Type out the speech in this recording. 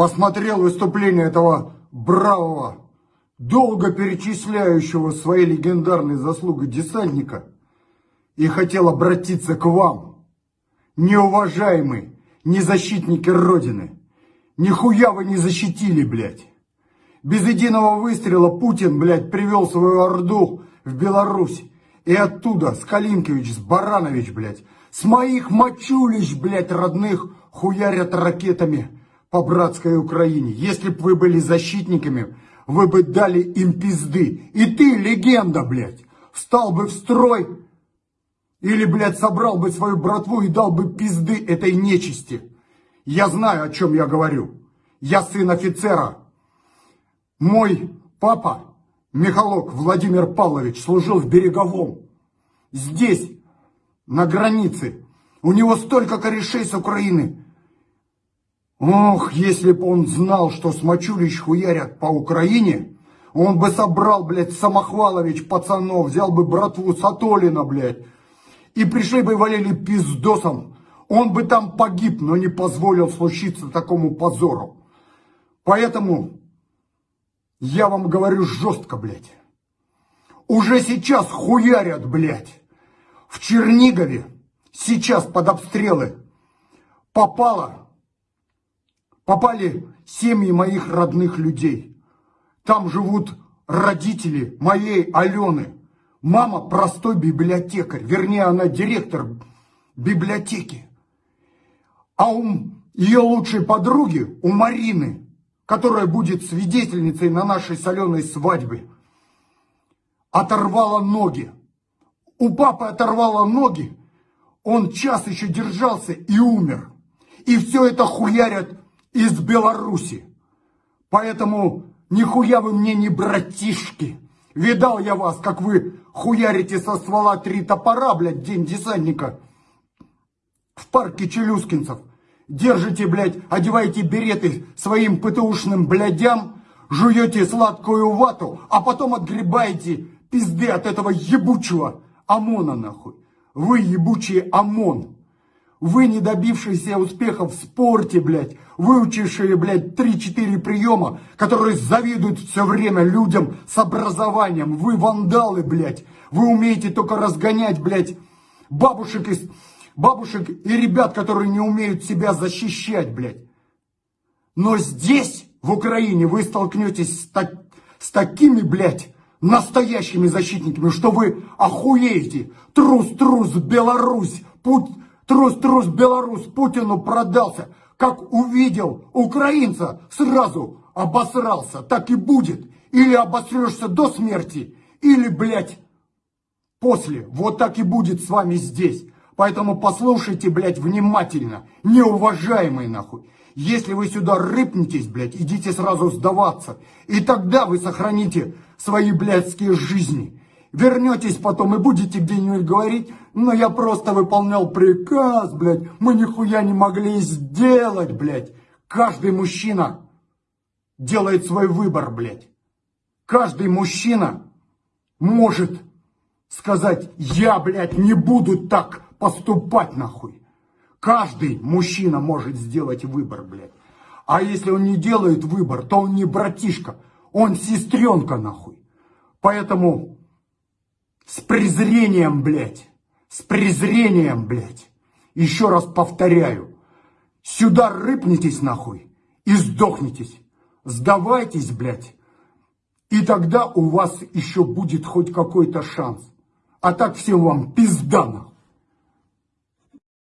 посмотрел выступление этого бравого, долго перечисляющего свои легендарные заслуги десантника, и хотел обратиться к вам, неуважаемые, не защитники Родины. Нихуя вы не защитили, блядь. Без единого выстрела Путин, блядь, привел свою орду в Беларусь. И оттуда с Калинкович, с Баранович, блядь, с моих мочулищ, блядь, родных хуярят ракетами по братской Украине. Если бы вы были защитниками, вы бы дали им пизды. И ты, легенда, блядь, встал бы в строй или, блядь, собрал бы свою братву и дал бы пизды этой нечисти. Я знаю, о чем я говорю. Я сын офицера. Мой папа, Михалок Владимир Павлович, служил в Береговом. Здесь, на границе. У него столько корешей с Украины. Ох, если бы он знал, что с Мачулич хуярят по Украине, он бы собрал, блядь, Самохвалович пацанов, взял бы братву Сатолина, блядь, и пришли бы и валили пиздосом. Он бы там погиб, но не позволил случиться такому позору. Поэтому я вам говорю жестко, блядь. Уже сейчас хуярят, блядь. В Чернигове сейчас под обстрелы попало, попали семьи моих родных людей. Там живут родители моей Алены. Мама простой библиотекарь, вернее, она директор библиотеки. А у ее лучшей подруги, у Марины, которая будет свидетельницей на нашей соленой свадьбе, оторвала ноги. У папы оторвала ноги, он час еще держался и умер. И все это хуярят из Беларуси. Поэтому нихуя вы мне не братишки. Видал я вас, как вы хуярите со ствола три топора, блядь, день десантника. В парке Челюскинцев. Держите, блядь, одеваете береты своим ПТУшным блядям, жуете сладкую вату, а потом отгребаете пизды от этого ебучего ОМОНа, нахуй. Вы ебучий ОМОН. Вы, не добившиеся успехов в спорте, блядь, выучившие, блядь, 3-4 приема, которые завидуют все время людям с образованием. Вы вандалы, блядь. Вы умеете только разгонять, блядь, бабушек, из, бабушек и ребят, которые не умеют себя защищать, блядь. Но здесь, в Украине, вы столкнетесь с, так, с такими, блядь, настоящими защитниками, что вы охуеете. Трус-трус, Беларусь, путь Трус-трус белорус Путину продался. Как увидел украинца, сразу обосрался. Так и будет. Или обосрешься до смерти, или, блядь, после. Вот так и будет с вами здесь. Поэтому послушайте, блядь, внимательно. Неуважаемые, нахуй. Если вы сюда рыпнетесь, блядь, идите сразу сдаваться. И тогда вы сохраните свои блядские жизни. Вернетесь потом и будете где-нибудь говорить, но я просто выполнял приказ, блядь, мы нихуя не могли сделать, блядь. Каждый мужчина делает свой выбор, блядь. Каждый мужчина может сказать, я, блядь, не буду так поступать, нахуй. Каждый мужчина может сделать выбор, блядь. А если он не делает выбор, то он не братишка, он сестренка, нахуй. Поэтому с презрением, блядь. С презрением, блядь. Еще раз повторяю. Сюда рыпнитесь нахуй и сдохнитесь. Сдавайтесь, блядь. И тогда у вас еще будет хоть какой-то шанс. А так всем вам пизда нахуй.